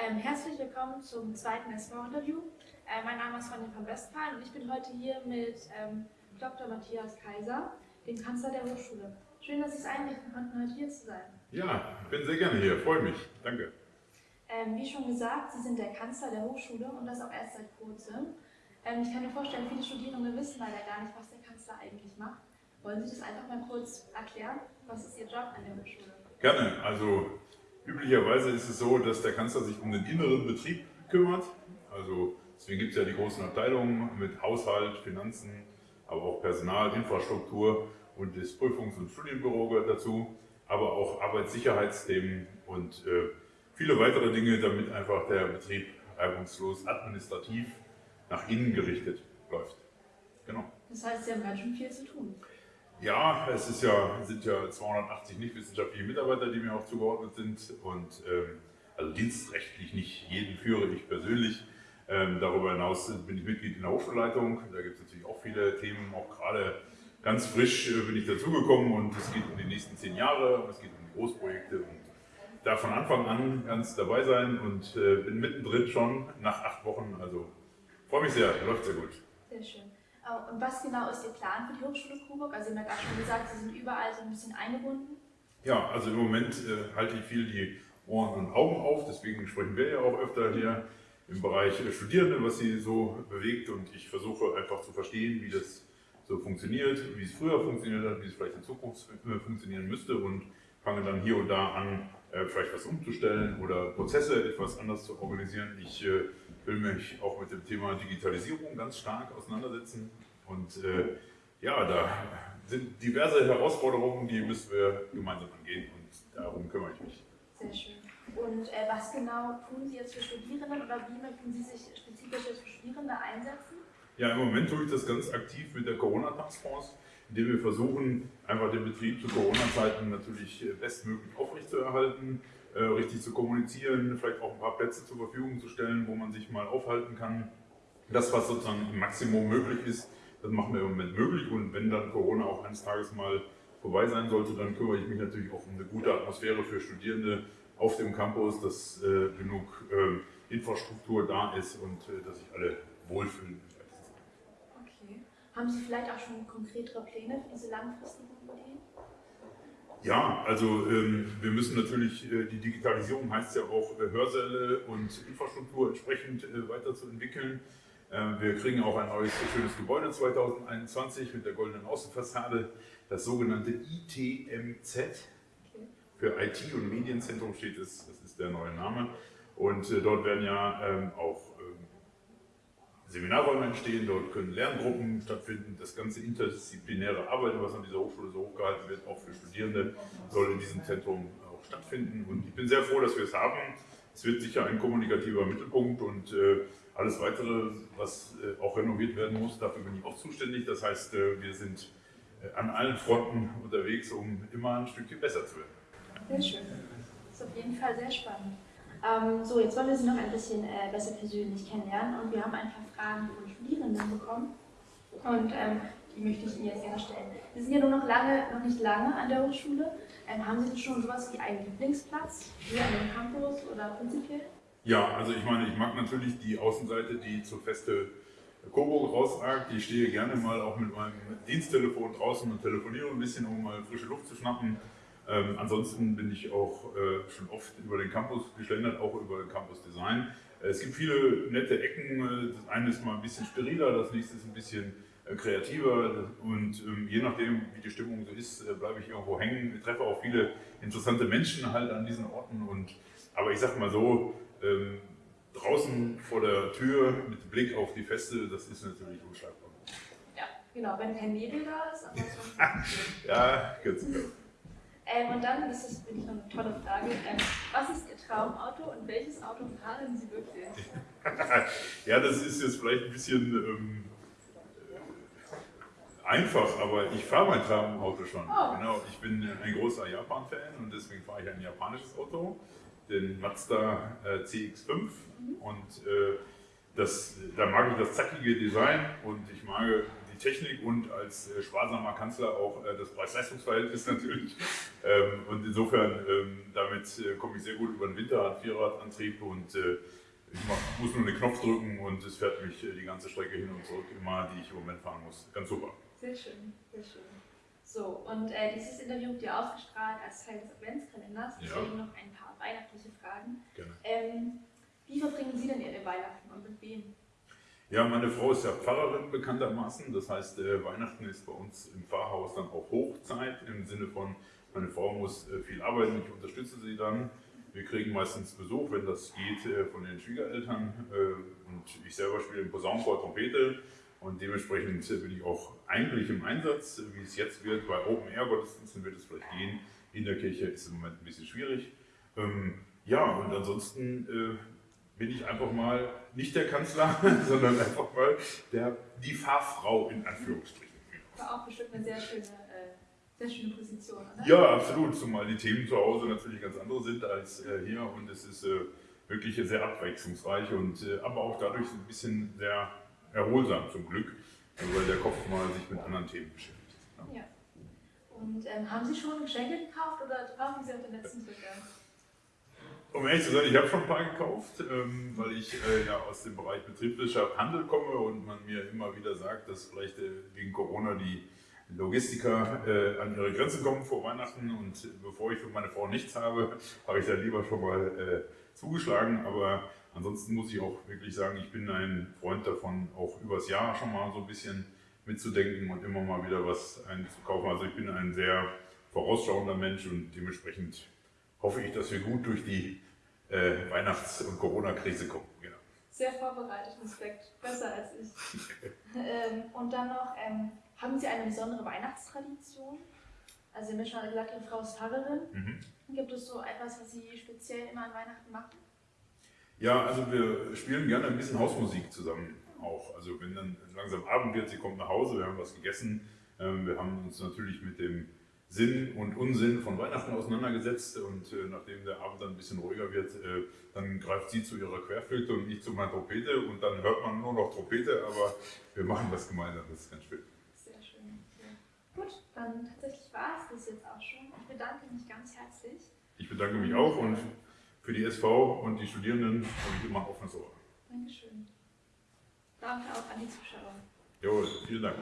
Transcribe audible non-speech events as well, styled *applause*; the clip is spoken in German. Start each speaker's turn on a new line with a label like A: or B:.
A: Ähm, herzlich willkommen zum zweiten SV-Interview. Äh, mein Name ist Ronja von Westphalen und ich bin heute hier mit ähm, Dr. Matthias Kaiser, dem Kanzler der Hochschule. Schön, dass Sie es einrichten konnten, heute hier zu sein.
B: Ja, ich bin sehr gerne hier, freue mich. Danke.
A: Ähm, wie schon gesagt, Sie sind der Kanzler der Hochschule und das auch erst seit kurzem. Ähm, ich kann mir vorstellen, viele Studierende wissen leider gar nicht, was der Kanzler eigentlich macht. Wollen Sie das einfach mal kurz erklären? Was ist Ihr Job an der Hochschule?
B: Gerne. Also üblicherweise ist es so, dass der Kanzler sich um den inneren Betrieb kümmert. Also deswegen gibt es ja die großen Abteilungen mit Haushalt, Finanzen, aber auch Personal, Infrastruktur und das Prüfungs- und Studienbüro gehört dazu, aber auch Arbeitssicherheitsthemen und äh, viele weitere Dinge, damit einfach der Betrieb reibungslos administrativ nach innen gerichtet läuft.
A: Genau. Das heißt, Sie haben ganz schön viel zu tun.
B: Ja, es ist ja, sind ja 280 nicht wissenschaftliche Mitarbeiter, die mir auch zugeordnet sind und ähm, also dienstrechtlich nicht jeden führe ich persönlich. Ähm, darüber hinaus bin ich Mitglied in der Hochschulleitung. Da gibt es natürlich auch viele Themen, auch gerade ganz frisch äh, bin ich dazugekommen und es geht um die nächsten zehn Jahre es geht um Großprojekte und da von Anfang an ganz dabei sein und äh, bin mittendrin schon nach acht Wochen. Also freue mich sehr, läuft sehr gut.
A: Sehr schön. Oh, und was genau ist Ihr Plan für die Hochschule Coburg? Also Sie haben ja gerade schon gesagt, Sie sind überall so ein bisschen eingebunden.
B: Ja, also im Moment äh, halte ich viel die Ohren und Augen auf, deswegen sprechen wir ja auch öfter hier im Bereich Studierende, was sie so bewegt und ich versuche einfach zu verstehen, wie das so funktioniert, wie es früher funktioniert hat, wie es vielleicht in Zukunft äh, funktionieren müsste und fange dann hier und da an, äh, vielleicht was umzustellen oder Prozesse etwas anders zu organisieren. Ich äh, will mich auch mit dem Thema Digitalisierung ganz stark auseinandersetzen. Und äh, ja, da sind diverse Herausforderungen, die müssen wir gemeinsam angehen und darum kümmere ich mich.
A: Sehr schön. Und äh, was genau tun Sie jetzt für Studierende oder wie möchten Sie sich spezifisch für Studierende einsetzen?
B: Ja, im Moment tue ich das ganz aktiv mit der Corona-Taskforce, indem wir versuchen, einfach den Betrieb zu Corona-Zeiten natürlich bestmöglich aufrechtzuerhalten äh, richtig zu kommunizieren, vielleicht auch ein paar Plätze zur Verfügung zu stellen, wo man sich mal aufhalten kann. Das, was sozusagen im Maximum möglich ist, das machen wir im Moment möglich und wenn dann Corona auch eines Tages mal vorbei sein sollte, dann kümmere ich mich natürlich auch um eine gute Atmosphäre für Studierende auf dem Campus, dass äh, genug äh, Infrastruktur da ist und äh, dass sich alle wohlfühlen.
A: Haben Sie vielleicht auch schon konkretere Pläne für diese langfristigen Ideen?
B: Ja, also ähm, wir müssen natürlich, äh, die Digitalisierung heißt ja auch äh, Hörsäle und Infrastruktur entsprechend äh, weiterzuentwickeln. Äh, wir kriegen auch ein neues schönes Gebäude 2021 mit der goldenen Außenfassade, das sogenannte ITMZ. Für IT- und Medienzentrum steht es, das ist der neue Name. Und äh, dort werden ja ähm, auch Seminarräume entstehen, dort können Lerngruppen stattfinden. Das ganze interdisziplinäre Arbeiten, was an dieser Hochschule so hochgehalten wird, auch für Studierende, soll in diesem Zentrum auch stattfinden. Und ich bin sehr froh, dass wir es haben. Es wird sicher ein kommunikativer Mittelpunkt und äh, alles weitere, was äh, auch renoviert werden muss, dafür bin ich auch zuständig. Das heißt, äh, wir sind äh, an allen Fronten unterwegs, um immer ein Stückchen besser zu werden.
A: Sehr schön. Das ist auf jeden Fall sehr spannend. Ähm, so, jetzt wollen wir Sie noch ein bisschen äh, besser persönlich kennenlernen und wir haben ein paar Fragen von Studierenden bekommen und ähm, die möchte ich Ihnen jetzt gerne stellen. Sie sind ja nur noch, lange, noch nicht lange an der Hochschule. Ähm, haben Sie schon sowas wie einen Lieblingsplatz hier an dem Campus oder prinzipiell?
B: Ja, also ich meine, ich mag natürlich die Außenseite, die zur Feste Coburg rausragt. Ich stehe gerne mal auch mit meinem Diensttelefon draußen und telefoniere ein bisschen, um mal frische Luft zu schnappen. Ähm, ansonsten bin ich auch äh, schon oft über den Campus geschlendert, auch über Campus Design. Äh, es gibt viele nette Ecken. Äh, das eine ist mal ein bisschen steriler, das nächste ist ein bisschen äh, kreativer und ähm, je nachdem, wie die Stimmung so ist, äh, bleibe ich irgendwo hängen. Ich treffe auch viele interessante Menschen halt an diesen Orten. Und, aber ich sag mal so, ähm, draußen vor der Tür mit Blick auf die Feste, das ist natürlich unschlagbar.
A: Ja, genau, wenn kein Nebel da ist. *laughs*
B: ja, ganz genau.
A: Ähm, und dann, das ist wirklich noch eine tolle Frage, ähm, was ist Ihr Traumauto und welches Auto fahren Sie wirklich? *laughs*
B: ja, das ist jetzt vielleicht ein bisschen ähm, einfach, aber ich fahre mein Traumauto schon. Oh. Genau, ich bin ein großer Japan-Fan und deswegen fahre ich ein japanisches Auto, den Mazda äh, CX-5 mhm. und äh, das, da mag ich das zackige Design und ich mag die Technik und als äh, sparsamer Kanzler auch äh, das Preis-Leistungs-Verhältnis *laughs* natürlich. Äh, Ähm, und insofern, ähm, damit äh, komme ich sehr gut über den Winter, hat Vierradantrieb und äh, ich mach, muss nur den Knopf drücken und es fährt mich äh, die ganze Strecke hin und zurück immer, die ich im Moment fahren muss. Ganz super.
A: Sehr schön, sehr schön. So, und äh, dieses Interview wird ja ausgestrahlt als Teil des Adventskalenders, deswegen
B: Ja.
A: noch ein paar weihnachtliche Fragen.
B: Gerne.
A: Ähm, wie verbringen Sie denn Ihre Weihnachten und mit wem?
B: Ja, meine Frau ist ja Pfarrerin bekanntermaßen. Das heißt, äh, Weihnachten ist bei uns im Pfarrhaus dann auch Hochzeit im Sinne von, meine Frau muss äh, viel arbeiten, ich unterstütze sie dann. Wir kriegen meistens Besuch, wenn das geht, äh, von den Schwiegereltern. Äh, und ich selber spiele im Posaunenchor Trompete. Und dementsprechend äh, bin ich auch eigentlich im Einsatz, wie es jetzt wird. Bei Open-Air-Gottesdiensten wird es vielleicht gehen. In der Kirche ist es im Moment ein bisschen schwierig. Ähm, ja, und ansonsten äh, bin ich einfach mal nicht der Kanzler, *laughs* sondern einfach mal der, die Fahrfrau in Anführungsstrichen.
A: War auch bestimmt eine sehr schöne, äh, sehr schöne Position, oder?
B: Ja, absolut, zumal die Themen zu Hause natürlich ganz andere sind als äh, hier und es ist äh, wirklich sehr abwechslungsreich und äh, aber auch dadurch ein bisschen sehr erholsam zum Glück, äh, weil der Kopf mal sich mit anderen Themen beschäftigt. Ja.
A: Ja. Und ähm, haben Sie schon Geschenke gekauft oder warten Sie auf den letzten Drücker?
B: Um ehrlich zu sein, ich habe schon ein paar gekauft, ähm, weil ich äh, ja aus dem Bereich Betriebswirtschaft Handel komme und man mir immer wieder sagt, dass vielleicht äh, wegen Corona die Logistiker äh, an ihre Grenzen kommen vor Weihnachten und bevor ich für meine Frau nichts habe, habe ich da lieber schon mal äh, zugeschlagen. Aber ansonsten muss ich auch wirklich sagen, ich bin ein Freund davon, auch übers Jahr schon mal so ein bisschen mitzudenken und immer mal wieder was einzukaufen. Also ich bin ein sehr vorausschauender Mensch und dementsprechend hoffe ich, dass wir gut durch die äh, Weihnachts- und Corona-Krise kommen. Genau.
A: Sehr vorbereitet, Respekt. Besser als ich. *laughs* ähm, und dann noch, ähm, haben Sie eine besondere Weihnachtstradition? Also, Sie haben ja schon gesagt, Ihre Frau ist Pfarrerin.
B: Mhm.
A: Gibt es so etwas, was Sie speziell immer an Weihnachten machen?
B: Ja, also wir spielen gerne ein bisschen Hausmusik zusammen auch. Also wenn dann langsam Abend wird, sie kommt nach Hause, wir haben was gegessen. Ähm, wir haben uns natürlich mit dem Sinn und Unsinn von Weihnachten auseinandergesetzt und äh, nachdem der Abend dann ein bisschen ruhiger wird, äh, dann greift sie zu ihrer Querflöte und ich zu meiner Trompete und dann hört man nur noch Trompete, aber wir machen das gemeinsam, das ist ganz schön.
A: Sehr schön. Ja. Gut, dann tatsächlich war es das jetzt auch schon. Ich bedanke mich ganz herzlich.
B: Ich bedanke mich auch und für die SV und die Studierenden habe ich immer ein offenes Ohr.
A: Dankeschön. Danke auch an die Zuschauer.
B: Jawohl, vielen Dank.